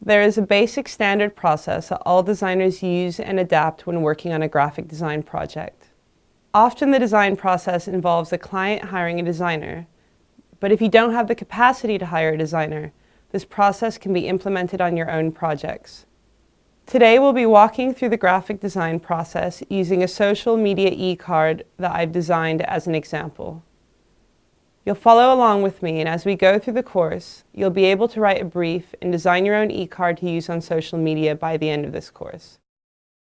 There is a basic standard process that all designers use and adapt when working on a graphic design project. Often the design process involves the client hiring a designer, but if you don't have the capacity to hire a designer, this process can be implemented on your own projects. Today we'll be walking through the graphic design process using a social media e-card that I've designed as an example. You'll follow along with me and as we go through the course, you'll be able to write a brief and design your own e-card to use on social media by the end of this course.